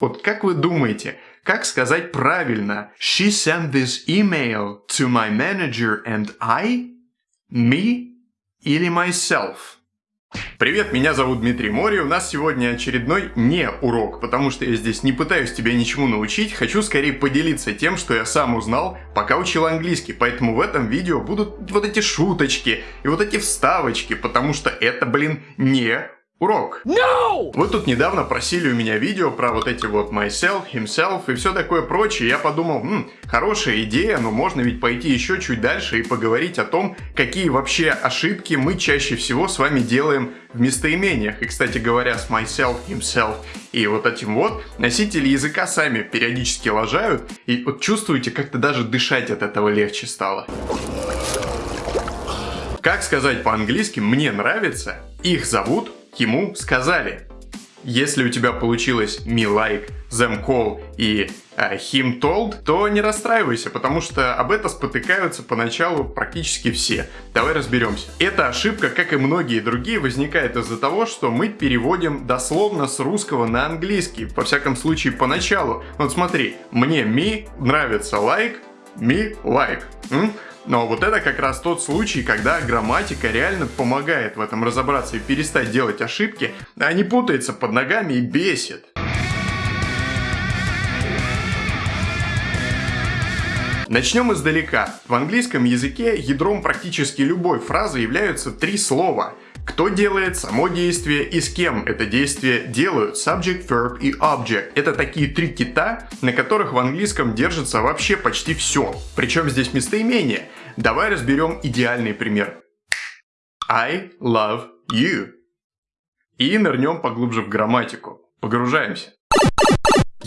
Вот как вы думаете, как сказать правильно «She sent this email to my manager and I»? Me или myself? Привет, меня зовут Дмитрий Мори, у нас сегодня очередной не урок, потому что я здесь не пытаюсь тебя ничему научить, хочу скорее поделиться тем, что я сам узнал, пока учил английский, поэтому в этом видео будут вот эти шуточки и вот эти вставочки, потому что это, блин, не Урок. No! Вы тут недавно просили у меня видео про вот эти вот myself, himself и все такое прочее. Я подумал, м, хорошая идея, но можно ведь пойти еще чуть дальше и поговорить о том, какие вообще ошибки мы чаще всего с вами делаем в местоимениях. И, кстати говоря, с myself, himself и вот этим вот носители языка сами периодически лажают. И вот чувствуете, как-то даже дышать от этого легче стало. Как сказать по-английски «мне нравится», их зовут ему сказали. Если у тебя получилось me like, them call и uh, him told, то не расстраивайся, потому что об это спотыкаются поначалу практически все. Давай разберемся. Эта ошибка, как и многие другие, возникает из-за того, что мы переводим дословно с русского на английский. Во всяком случае, поначалу. Вот смотри, мне me нравится like, me like. М? Но вот это как раз тот случай, когда грамматика реально помогает в этом разобраться и перестать делать ошибки, а не путается под ногами и бесит. Начнем издалека. В английском языке ядром практически любой фразы являются три слова – кто делает само действие и с кем это действие делают. Subject, verb и object. Это такие три кита, на которых в английском держится вообще почти все. Причем здесь местоимение. Давай разберем идеальный пример. I love you. И нырнем поглубже в грамматику. Погружаемся.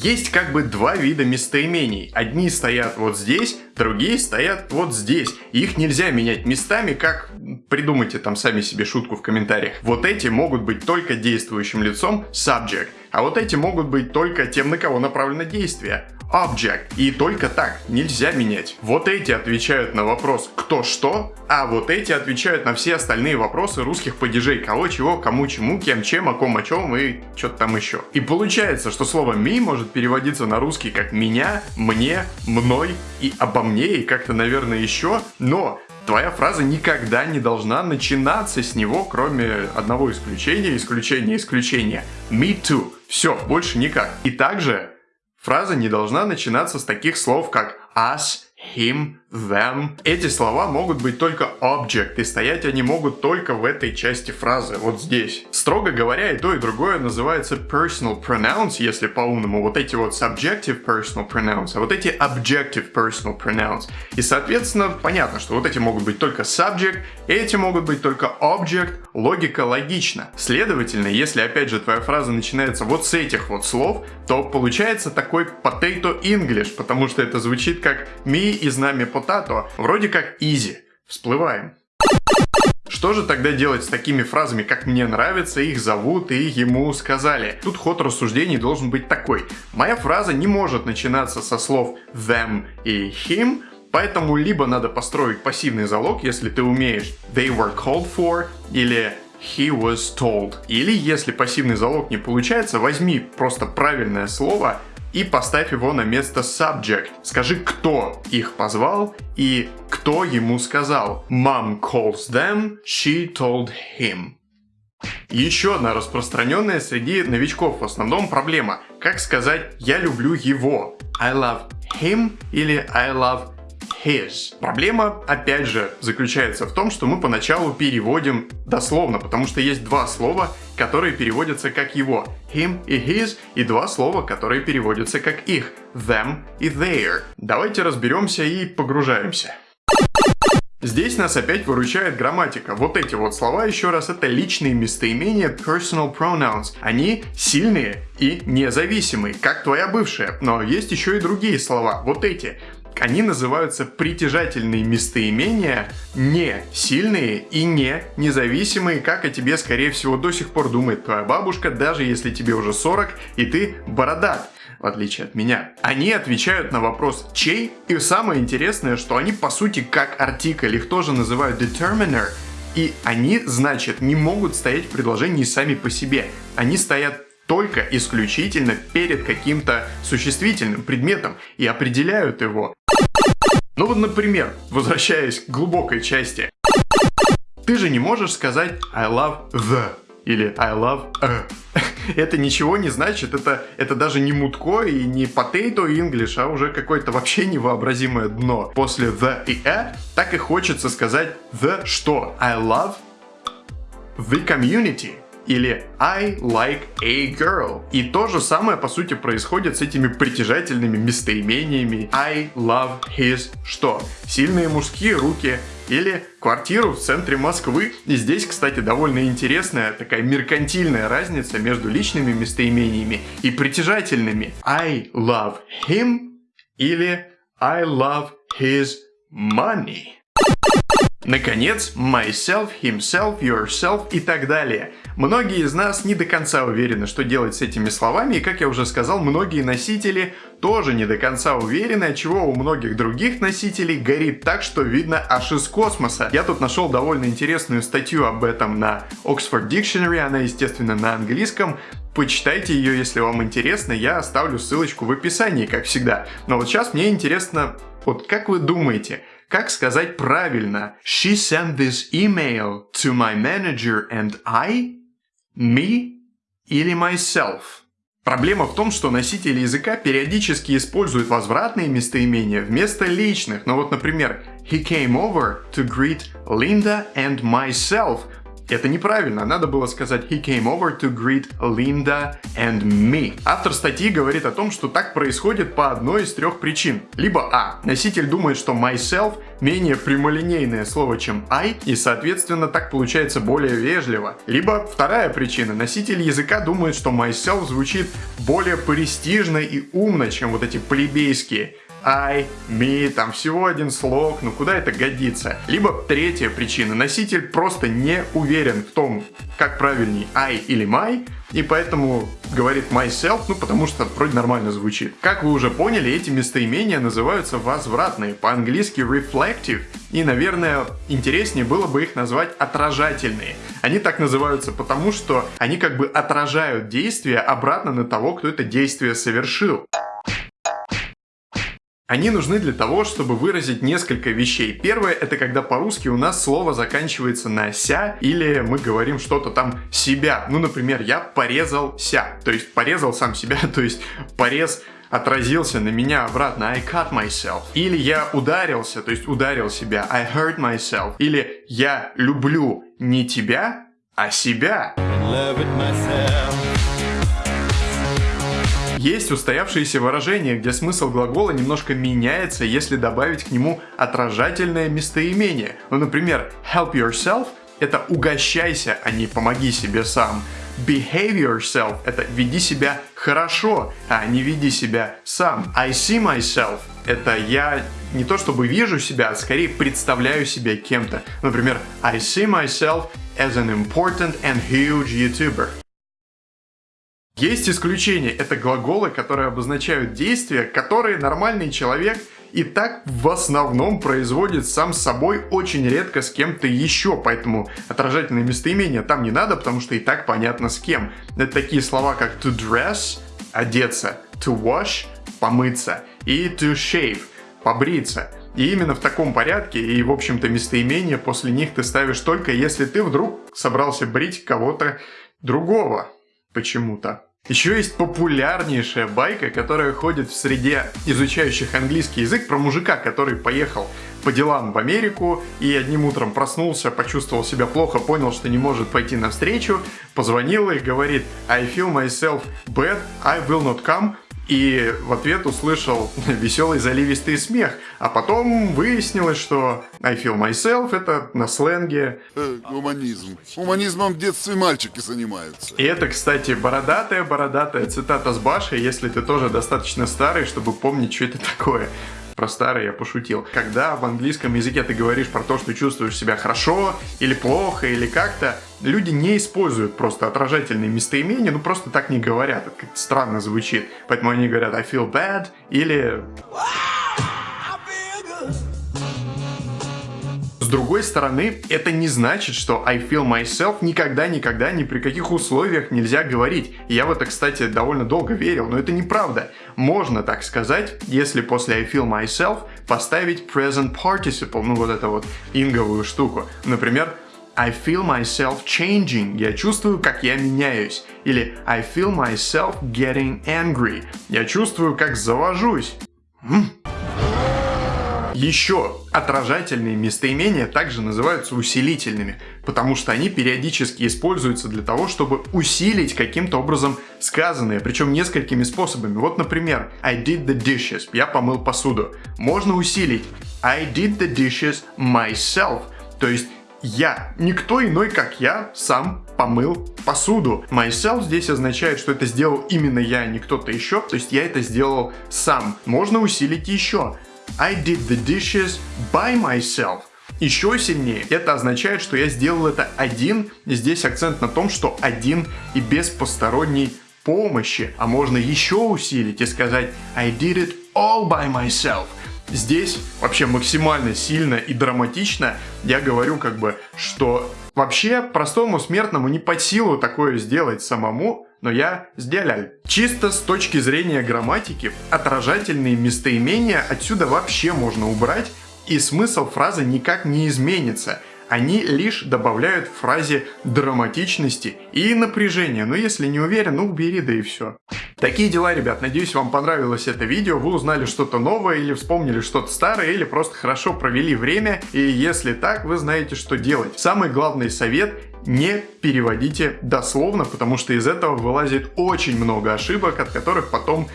Есть как бы два вида местоимений. Одни стоят вот здесь, другие стоят вот здесь. Их нельзя менять местами, как... Придумайте там сами себе шутку в комментариях. Вот эти могут быть только действующим лицом subject, а вот эти могут быть только тем, на кого направлено действие object. И только так, нельзя менять. Вот эти отвечают на вопрос «кто что?», а вот эти отвечают на все остальные вопросы русских падежей «кого, чего, кому, чему, кем, чем, о ком, о чем» и что-то там еще. И получается, что слово «me» может переводиться на русский как «меня», «мне», «мной» и «обо мне» и как-то, наверное, еще, но твоя фраза никогда не должна начинаться с него, кроме одного исключения, исключения, исключения. Me too. Все, больше никак. И также Фраза не должна начинаться с таких слов, как us, him, them. Эти слова могут быть только object, и стоять они могут только в этой части фразы, вот здесь. Строго говоря, и то, и другое называется personal pronouns, если по-умному. Вот эти вот subjective personal pronouns, а вот эти objective personal pronouns. И, соответственно, понятно, что вот эти могут быть только subject, эти могут быть только object, логика логична. Следовательно, если, опять же, твоя фраза начинается вот с этих вот слов, то получается такой potato English, потому что это звучит как me и знамя potato, вроде как easy. Всплываем. Что же тогда делать с такими фразами, как «мне нравится», «их зовут» и «ему сказали»? Тут ход рассуждений должен быть такой. Моя фраза не может начинаться со слов them и him, поэтому либо надо построить пассивный залог, если ты умеешь they were called for или he was told. Или если пассивный залог не получается, возьми просто правильное слово и поставь его на место subject. Скажи, кто их позвал и кто ему сказал. Mom calls them, she told him. Еще одна распространенная среди новичков в основном проблема. Как сказать «я люблю его»? I love him или I love his. Проблема, опять же, заключается в том, что мы поначалу переводим дословно, потому что есть два слова, которые переводятся как его. Him и his, и два слова, которые переводятся как их. Them и their. Давайте разберемся и погружаемся. Здесь нас опять выручает грамматика. Вот эти вот слова, еще раз, это личные местоимения personal pronouns. Они сильные и независимые, как твоя бывшая. Но есть еще и другие слова. Вот эти. Они называются притяжательные местоимения, не сильные и не независимые, как о тебе, скорее всего, до сих пор думает твоя бабушка, даже если тебе уже 40 и ты бородат в отличие от меня. Они отвечают на вопрос «чей?» и самое интересное, что они по сути как артикль, их тоже называют determiner, и они, значит, не могут стоять в предложении сами по себе. Они стоят только исключительно перед каким-то существительным предметом и определяют его. Ну вот, например, возвращаясь к глубокой части, ты же не можешь сказать I love the или I love a. это ничего не значит, это, это даже не мутко и не potato English, а уже какое-то вообще невообразимое дно. После the и a так и хочется сказать the что? I love the community или I like a girl. И то же самое, по сути, происходит с этими притяжательными местоимениями I love his что? Сильные мужские руки или квартиру в центре Москвы. И здесь, кстати, довольно интересная такая меркантильная разница между личными местоимениями и притяжательными. I love him или I love his money. Наконец, myself, himself, yourself и так далее. Многие из нас не до конца уверены, что делать с этими словами, и, как я уже сказал, многие носители тоже не до конца уверены, чего у многих других носителей горит так, что видно аж из космоса. Я тут нашел довольно интересную статью об этом на Oxford Dictionary, она, естественно, на английском, Почитайте ее, если вам интересно, я оставлю ссылочку в описании, как всегда. Но вот сейчас мне интересно, вот как вы думаете, как сказать правильно? She sent this email to my manager and I? Me? Или myself? Проблема в том, что носители языка периодически используют возвратные местоимения вместо личных. Ну вот, например, He came over to greet Linda and myself – это неправильно, надо было сказать He came over to greet Linda and me. Автор статьи говорит о том, что так происходит по одной из трех причин. Либо А. Носитель думает, что myself менее прямолинейное слово, чем I, и соответственно так получается более вежливо. Либо вторая причина. Носитель языка думает, что myself звучит более престижно и умно, чем вот эти плебейские. I, me, там всего один слог, ну куда это годится? Либо третья причина, носитель просто не уверен в том, как правильней I или my, и поэтому говорит myself, ну потому что вроде нормально звучит. Как вы уже поняли, эти местоимения называются возвратные, по-английски reflective, и, наверное, интереснее было бы их назвать отражательные. Они так называются потому, что они как бы отражают действие обратно на того, кто это действие совершил. Они нужны для того, чтобы выразить несколько вещей. Первое, это когда по-русски у нас слово заканчивается на «ся» или мы говорим что-то там «себя». Ну, например, я порезался, то есть порезал сам себя, то есть порез отразился на меня обратно I cut myself. Или я ударился, то есть ударил себя I hurt myself. Или я люблю не тебя, а себя. Есть устоявшиеся выражения, где смысл глагола немножко меняется, если добавить к нему отражательное местоимение. Ну, например, help yourself – это угощайся, а не помоги себе сам. Behave yourself – это веди себя хорошо, а не веди себя сам. I see myself – это я не то чтобы вижу себя, а скорее представляю себя кем-то. Например, I see myself as an important and huge YouTuber. Есть исключения, это глаголы, которые обозначают действия, которые нормальный человек и так в основном производит сам собой очень редко с кем-то еще, поэтому отражательные местоимения там не надо, потому что и так понятно с кем. Это такие слова, как to dress, одеться, to wash, помыться, и to shave, побриться. И именно в таком порядке, и в общем-то местоимения после них ты ставишь только если ты вдруг собрался брить кого-то другого почему-то. Еще есть популярнейшая байка, которая ходит в среде изучающих английский язык про мужика, который поехал по делам в Америку и одним утром проснулся, почувствовал себя плохо, понял, что не может пойти навстречу, позвонил и говорит I feel myself bad, I will not come, и в ответ услышал веселый заливистый смех. А потом выяснилось, что I feel myself это на сленге... Э, гуманизм. Гуманизмом в детстве мальчики занимаются. И это, кстати, бородатая-бородатая цитата с Баши, если ты тоже достаточно старый, чтобы помнить, что это такое про старое я пошутил. Когда в английском языке ты говоришь про то, что чувствуешь себя хорошо или плохо или как-то, люди не используют просто отражательные местоимения, ну просто так не говорят, это как-то странно звучит. Поэтому они говорят I feel bad или другой стороны, это не значит, что I feel myself никогда-никогда ни при каких условиях нельзя говорить. Я в это, кстати, довольно долго верил, но это неправда. Можно так сказать, если после I feel myself поставить present participle, ну вот это вот инговую штуку. Например, I feel myself changing. Я чувствую, как я меняюсь. Или I feel myself getting angry. Я чувствую, как завожусь. Еще отражательные местоимения также называются усилительными, потому что они периодически используются для того, чтобы усилить каким-то образом сказанное, причем несколькими способами. Вот, например, I did the dishes, я помыл посуду. Можно усилить I did the dishes myself, то есть я. Никто иной, как я, сам помыл посуду. Myself здесь означает, что это сделал именно я, а не кто-то еще. То есть я это сделал сам. Можно усилить еще. I did the dishes by myself. Еще сильнее, это означает, что я сделал это один. Здесь акцент на том, что один и без посторонней помощи. А можно еще усилить и сказать I did it all by myself. Здесь вообще максимально сильно и драматично я говорю как бы, что вообще простому смертному не под силу такое сделать самому, но я сделал. Чисто с точки зрения грамматики, отражательные местоимения отсюда вообще можно убрать, и смысл фразы никак не изменится – они лишь добавляют фразе драматичности и напряжения. Но если не уверен, ну убери, да и все. Такие дела, ребят. Надеюсь, вам понравилось это видео, вы узнали что-то новое или вспомнили что-то старое, или просто хорошо провели время. И если так, вы знаете, что делать. Самый главный совет не переводите дословно, потому что из этого вылазит очень много ошибок, от которых потом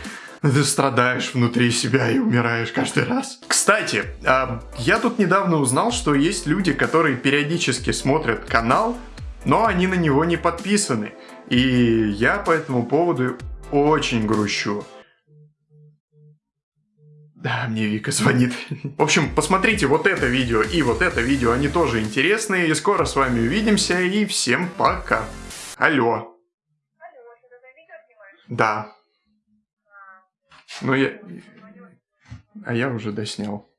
ты страдаешь внутри себя и умираешь каждый раз. Кстати, а, я тут недавно узнал, что есть люди, которые периодически смотрят канал, но они на него не подписаны. И я по этому поводу очень грущу. Да, мне Вика звонит. В общем, посмотрите вот это видео и вот это видео, они тоже интересные. И скоро с вами увидимся, и всем пока. Алло. Алло, Да. Ну я... А я уже доснял.